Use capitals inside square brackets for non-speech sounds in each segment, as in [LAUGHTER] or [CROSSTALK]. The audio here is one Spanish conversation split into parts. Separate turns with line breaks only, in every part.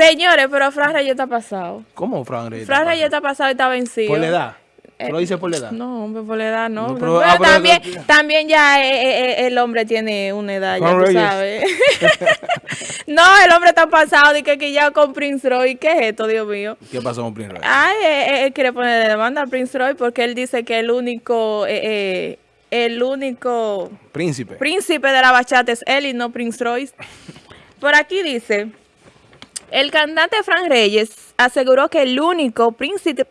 Señores, pero Fran Reyes está pasado.
¿Cómo Fran Reyes?
Fran Reyes está pasado y está vencido.
¿Por la edad? ¿Tú
Eh,
lo dices por la edad?
No, hombre, por la edad no.
No,
pero
pero- ah, pero-
también, también ya eh, eh, eh, el hombre tiene una edad, ya tú
Reyes.
sabes. [LAUGHS] no, el hombre está pasado y que, que ya con Prince Roy. ¿Qué es esto, Dios mío?
¿Qué pasó con Prince Royce?
Ay, eh, eh, él quiere poner demanda a Prince Roy porque él dice que el único, eh, eh, el único
Príncipe.
príncipe de la bachata es él y no Prince Royce. Por aquí dice, el cantante Fran Reyes aseguró que el único príncipe,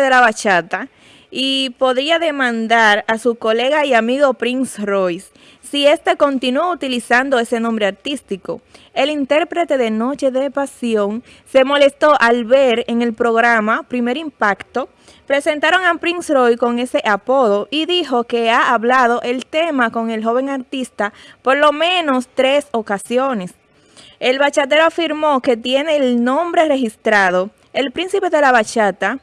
de la bachata y podría demandar a su colega y amigo Prince Royce si éste continúa utilizando ese nombre artístico. El intérprete de Noche de Pasión se molestó al ver en el programa Primer Impacto presentaron a Prince Roy con ese apodo y dijo que ha hablado el tema con el joven artista por lo menos tres ocasiones. El bachatero afirmó que tiene el nombre registrado. El príncipe de la bachata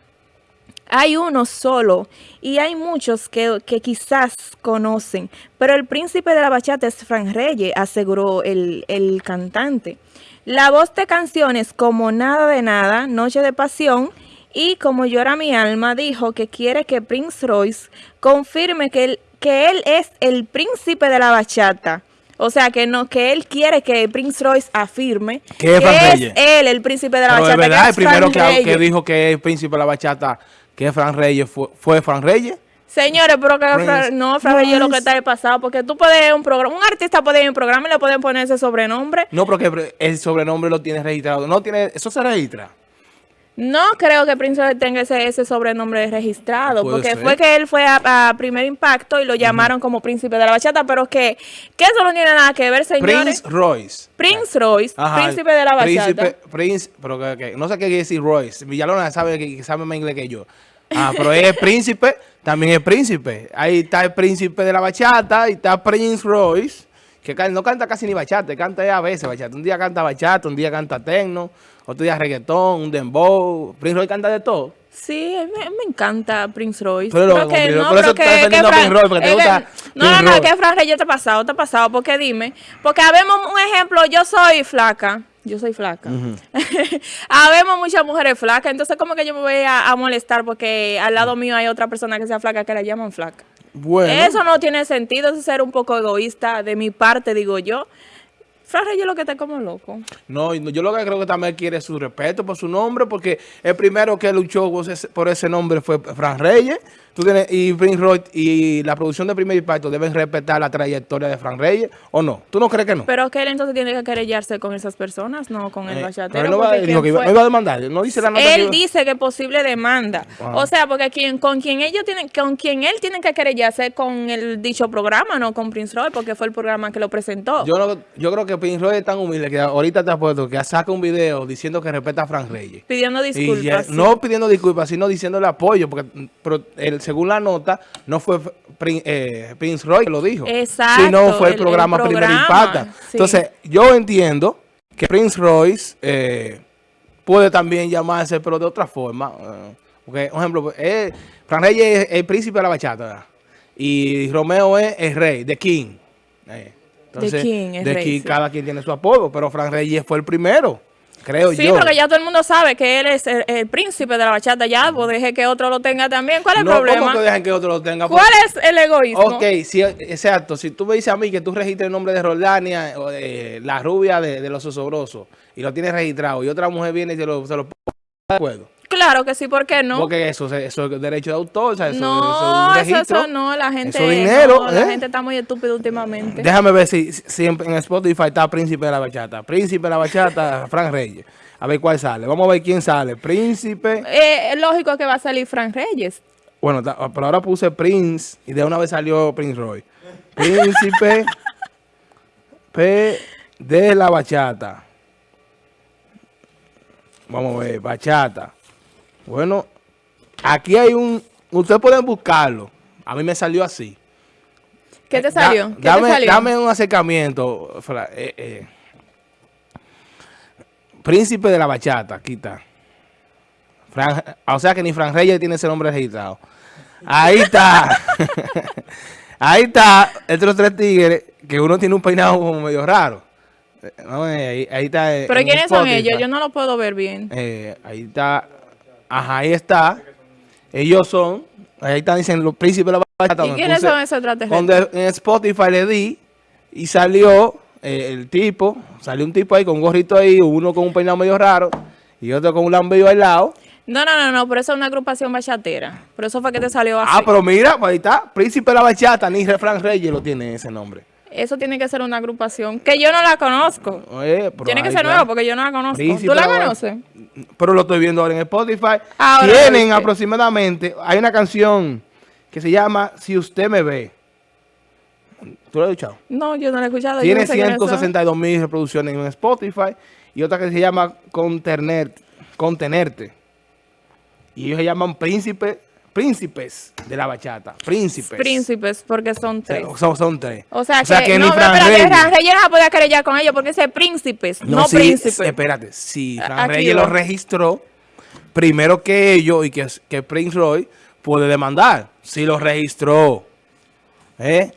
hay uno solo y hay muchos que, que quizás conocen, pero el príncipe de la bachata es Fran Reyes, aseguró el, el cantante. La voz de canciones como Nada de Nada, Noche de Pasión y Como Llora Mi Alma dijo que quiere que Prince Royce confirme que que él es el príncipe de la bachata. O sea, que no que él quiere que Prince Royce afirme
¿Qué es Reyes?
él el príncipe de la
Pero
bachata.
de
que
verdad,
es
el primero que, que dijo que es príncipe de la bachata, que es Fran Reyes, fue, fue Fran Reyes.
Señores, pero que Fra- no, Fran Reyes es lo que está de pasado, porque tú puedes ir a un programa, un artista puede ir a un programa y le pueden poner ese sobrenombre.
No, porque el sobrenombre lo tiene registrado. No tiene, eso se registra.
No creo que Prince Royce tenga ese, ese sobrenombre registrado, porque
ser.
fue que él fue a, a Primer Impacto y lo llamaron como príncipe de la bachata, pero que, que eso no tiene nada que ver, señores.
Prince Royce.
Prince Royce,
Ajá,
príncipe de la bachata.
Príncipe, Prince, pero que, que- no sé qué quiere decir Royce. Villalona sabe que sabe más inglés que yo. Ah, pero es príncipe, también es príncipe. Ahí está el príncipe de la bachata y está Prince Royce, que no canta casi ni bachata, canta a veces bachata. Un día canta bachata, un día canta tecno, otro día reggaetón, un dembow. Prince Royce canta de todo.
Sí, me, me encanta Prince Royce. Pero que no.
Por
pero
eso
que,
estás
que
defendiendo a
Fran-
Prince Royce, porque te
que-
gusta
No,
Prince
no, no,
Royce.
que Fran Reyes te ha pasado, te ha pasado. Porque dime, porque habemos un ejemplo, yo soy flaca. Yo soy flaca. [LAUGHS] Habemos muchas mujeres flacas, entonces como que yo me voy a, a molestar porque al lado mío hay otra persona que sea flaca que la llaman flaca.
Bueno.
Eso no tiene sentido, eso es ser un poco egoísta de mi parte, digo yo. Fran Reyes lo que está como loco.
No, yo lo que creo que también quiere su respeto por su nombre, porque el primero que luchó por ese, por ese nombre fue Fran Reyes. Tú tienes, y Prince Royce y la producción de Primer Impacto deben respetar la trayectoria de Fran Reyes, ¿o no? ¿Tú no crees que no?
Pero que él entonces tiene que querellarse con esas personas, no con el
Eh,
bachatero.
no va, dijo que no iba a demandar, no dice la nota que
Él
iba-
dice que posible demanda. O sea, porque quien, con quien ellos tienen, con quien él tiene que querellarse con el dicho programa, no con Prince Roy, porque fue el programa que lo presentó.
Yo, no, yo creo que Prince Royce es tan humilde que ahorita te apuesto que saca un video diciendo que respeta a Fran Reyes.
pidiendo disculpas.
ya-
sí.
No pidiendo disculpas, sino diciéndole apoyo, porque pero, el- según la nota, no fue eh, Prince Roy que lo dijo,
Exacto,
sino fue el,
el- el
programa Primer Impacta.
sí.
Entonces, yo entiendo que Prince Royce eh, puede también llamarse, pero de otra forma. eh, porque, por ejemplo, Fran Reyes es el príncipe de la bachata, ¿verdad? y Romeo es el rey, The King. Entonces,
King,
The
rey,
King,
sí.
cada quien tiene su apodo, pero Fran Reyes fue el primero, creo
Sí,
yo.
porque ya todo el mundo sabe que él es el, el príncipe de la bachata. Ya, pues deje que otro lo tenga también. ¿Cuál es el
no,
problema?
¿cómo que dejan que otro lo tenga?
¿Cuál es el egoísmo?
Ok, sí, exacto. Si tú me dices a mí que tú registres el nombre de Roldania, o de la rubia de, de los osobrosos, y lo tienes registrado, y otra mujer viene y se lo, se lo pone, de acuerdo.
Claro que sí, ¿por qué no?
Porque eso, eso es derecho de autor, o sea, eso,
no,
eso es un
eso,
registro.
eso no, la gente,
Eso es dinero,
no, la
¿eh?
gente está muy estúpida últimamente.
Déjame ver si, si en, en Spotify está Príncipe de la Bachata. Príncipe de la Bachata, [LAUGHS] Frank Reyes. A ver cuál sale. Vamos a ver quién sale. Príncipe.
Eh, es lógico que va a salir Fran Reyes.
Bueno, pero ahora puse Prince y de una vez salió Prince Roy. Príncipe [LAUGHS] P de la bachata. Vamos a ver, bachata. Bueno, aquí hay un... Ustedes pueden buscarlo. A mí me salió así.
¿Qué te
Da-
salió? ¿Qué
dame,
te salió?
dame un acercamiento. Eh, eh. Príncipe de la bachata, aquí está. Fran- o sea que ni Fran Reyes tiene ese nombre registrado. Ahí está. [LAUGHS] Ahí está. Estos tres tigres, que uno tiene un peinado como medio raro. Eh, no, eh, ahí, ahí está. eh,
¿Pero quiénes son ellos? Yo no lo puedo ver bien.
Eh, ahí está. Ajá, ahí está. Ellos son. Ahí están diciendo los príncipes de la bachata.
¿Y quiénes son esos extraterrestres?
Donde en Spotify le di y salió eh, el tipo. Salió un tipo ahí con un gorrito ahí, uno con un peinado medio raro y otro con un lambillo al lado.
No, no, no, no, por eso es una agrupación bachatera. Por eso fue que te salió así.
Ah, pero mira, pues ahí está. Príncipe de la bachata, ni Refrán Reyes lo tiene ese nombre.
Eso tiene que ser una agrupación que yo no la conozco.
Oye, pero
Tiene que ser nueva porque yo no la conozco.
Príncipe
¿Tú la conoces?
Pero lo estoy viendo ahora en Spotify.
Ahora
Tienen aproximadamente, hay una canción que se llama Si usted me ve. ¿Tú lo has escuchado?
No, yo no la he escuchado.
Tiene
no sé quiénes son.
162 mil reproducciones en Spotify y otra que se llama Contener, Contenerte. Y ellos se llaman príncipe, príncipes de la bachata. Príncipes.
Príncipes, porque son
O sea,
tres.
Son, son tres.
O sea, que,
ni
no,
Fran
espérate,
Reyes.
Fran Reyes no podía querellar con ellos porque ese príncipes, no,
sí,
príncipes.
Espérate, si Fran Reyes lo registró primero que ellos y que, que Prince Roy puede demandar. Si lo registró. ¿Eh?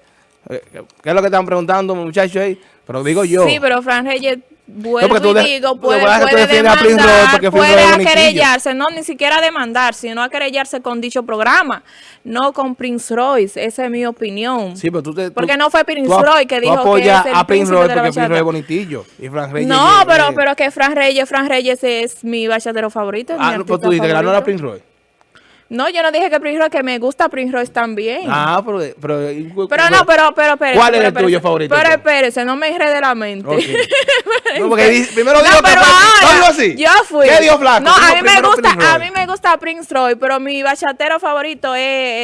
Eh, ¿Qué es lo que están preguntando, muchachos? Pero digo yo.
Sí, pero Fran Reyes, vuelvo
tú
y
de-
digo,
tú
puede,
a tú
puede
a
demandar,
Roy
puede querellarse, no ni siquiera demandar, sino a querellarse con dicho programa, no con Prince Royce, esa es mi opinión.
Sí, pero tú te, tú-
Porque no fue Prince
tú ap-
Roy que
tú
dijo que es el
a Prince
príncipe
Roy
de la
porque Prince Roy
bachata.
es bonitillo. Y Fran Reyes
No, pero,
es-
pero que Fran Reyes, Fran Reyes es mi bachatero favorito. es mi
Ah, no, pues tú dices que la no era. Prince Roy.
No, yo no dije que Prince Royce, que me gusta Prince Royce también.
Ah, pero... Pero,
Pero no, pero, pero, espérese,
¿Cuál es
pero,
el tuyo favorito,
Pero espérese, no me enrede la mente.
Ok. [LAUGHS] No, porque primero
No,
dijo que
pero
fue-
ahora,
¿No así?
yo fui.
¿Qué dijo Flaco?
No,
Dijo
a mí me gusta, a mí me gusta Prince Roy, pero mi bachatero favorito es,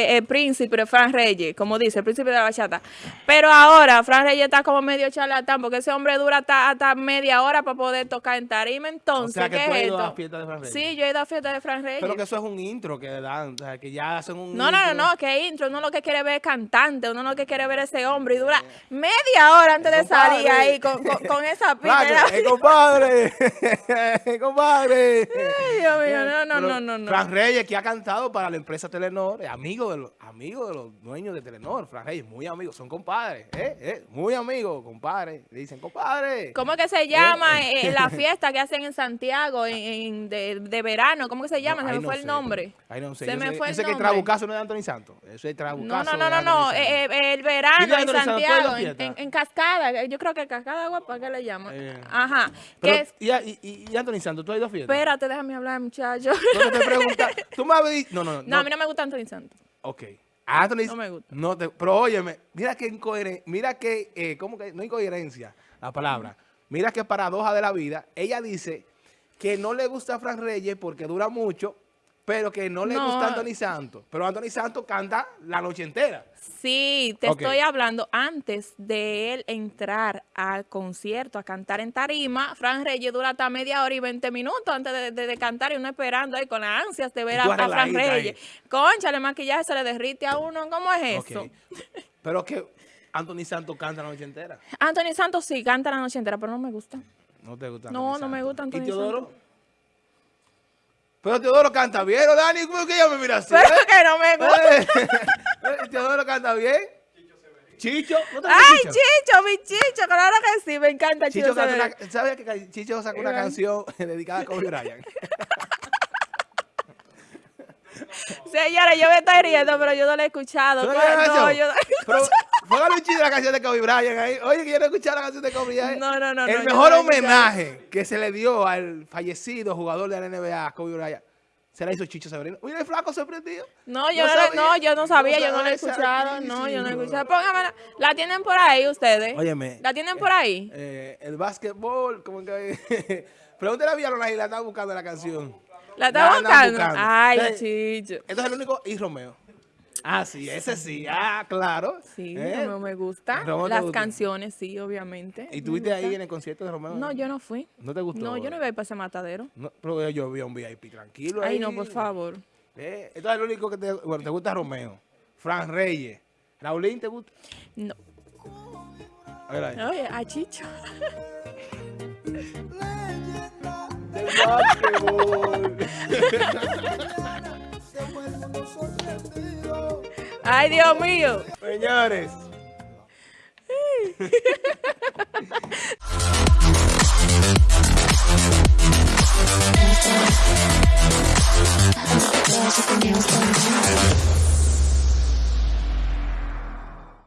es- es Príncipe Fran Reyes, como dice, el príncipe de la bachata. Pero ahora Fran Reyes está como medio charlatán, porque ese hombre dura hasta, hasta media hora para poder tocar en tarima. Entonces,
O sea, que
¿qué
tú has
es
ido a la fiesta de Fran Reyes.
Sí, yo he ido a fiesta de Fran Reyes.
Pero que eso es un intro que le dan, o sea, que ya hacen un
No, no, no, no, que intro, uno lo que quiere ver es cantante, uno lo que quiere ver es ese hombre y dura media hora antes de salir ahí con, con, con esa [LAUGHS] pita.
¡Eh, compadre! [LAUGHS] ¡Eh, compadre!
Ay, Dios mío, no, no, no, no, no.
Fran Reyes, que ha cantado para la empresa Telenor, es amigo de los, amigo de los dueños de Telenor. Fran Reyes, muy amigos, son compadres, ¿eh? ¿eh? Muy amigos, compadre. Le dicen, compadre.
¿Cómo que se llama eh, la [LAUGHS] fiesta que hacen en Santiago en, en- de, de verano? ¿cómo que se llama?
No,
se me
no
fue el nombre.
Ahí no sé.
Se
yo
me
sé,
fue
yo
el
sé que el. Trabucazo no es de Anthony Santos. Eso es Trabucazo.
No, no, no, no, no. Eh, eh, el verano en
Anthony Santos, ¿tú has ido a
Santiago, en,
fiesta?
en- en Cascada. eh, Yo creo que Cascada Guapa, ¿qué le llaman?
Eh.
Ajá.
Pero,
es-
y, y, Anthony Santos, ¿tú has ido a fiesta?
espérate, déjame hablar, muchacho.
No te preguntas. [LAUGHS] Tú me habías. No, no, no.
No, a mí no me gusta Anthony Santos.
Ok. Anthony.
No me gusta.
No te, pero óyeme, mira qué incoherencia. Mira qué. Eh, ¿Cómo que? No incoherencia la palabra. Mira qué paradoja de la vida. Ella dice que no le gusta a Fran Reyes porque dura mucho, pero que no le
No.
gusta a Anthony Santos. Pero Anthony Santos canta la noche entera.
Sí, te estoy hablando antes de él entrar al concierto a cantar en tarima. Fran Reyes dura hasta media hora y 20 minutos antes de, de- de cantar y uno esperando ahí con las ansias de ver a, a Fran. Reyes. Concha, el maquillaje se le derrite a uno. ¿Cómo es
Ok.
eso?
Pero que Anthony Santos canta la noche entera.
Anthony Santos sí canta la noche entera, pero no me gusta.
No te gusta.
No,
Anthony
no me gusta Anthony
¿Y Teodoro?
Santos.
Pero Teodoro canta bien, ¿o Dani? ¿Cómo que ella me mira así?
Pero
eh?
que no me gusta.
Eh, Teodoro canta bien. Chicho, ¿no te
Ay,
Chicho?
Chicho, mi Chicho, claro que sí, me encanta Chicho.
Chicho una, ¿Sabes que Chicho sacó una canción [LAUGHS] dedicada a Kobe Bryant? [LAUGHS]
Señores, yo me estoy riendo, pero yo no la he escuchado.
¿Tú no escuchado?
yo no la he
Pero
escuchado.
Póngale un chiste de la canción de Kobe Bryant ahí. Oye, he escuchado la canción de Kobe Bryant.
No, no, no,
El
no,
mejor
no la he
homenaje que se le dio al fallecido jugador de la NBA, Kobe Bryant, se la hizo Chicho Severino. Mira, el flaco sorprendido.
No, yo
No
no, la-
sabía.
no, yo no sabía, yo no la he escuchado. No, yo no he
santísimo.
escuchado. Póngamela. ¿La tienen por ahí ustedes?
Óyeme.
¿La tienen por ahí?
Eh, el básquetbol, como que... [LAUGHS] Pregúntale a Villalona y la está buscando la canción.
¿La está buscando? Ay,
Eh,
chicho.
Entonces es el único y Romeo. Ah, sí, ese sí. Ah, claro.
Sí,
¿Eh?
Romeo me gusta.
Romeo
Las
gusta.
canciones, sí, obviamente.
¿Y estuviste ahí en el concierto de Romeo?
No, yo no fui.
¿No te gustó?
No, yo no iba a ir para ese matadero.
No, pero yo vi a un VIP tranquilo ahí.
Ay, no, por favor.
Eh, entonces el único que te, bueno, te gusta Romeo. Fran Reyes. Raulín, ¿te gusta?
No.
A ver ahí.
Oye, a Chicho. [LAUGHS] [LAUGHS] Ay, Dios mío.
Señores. [LAUGHS] [LAUGHS]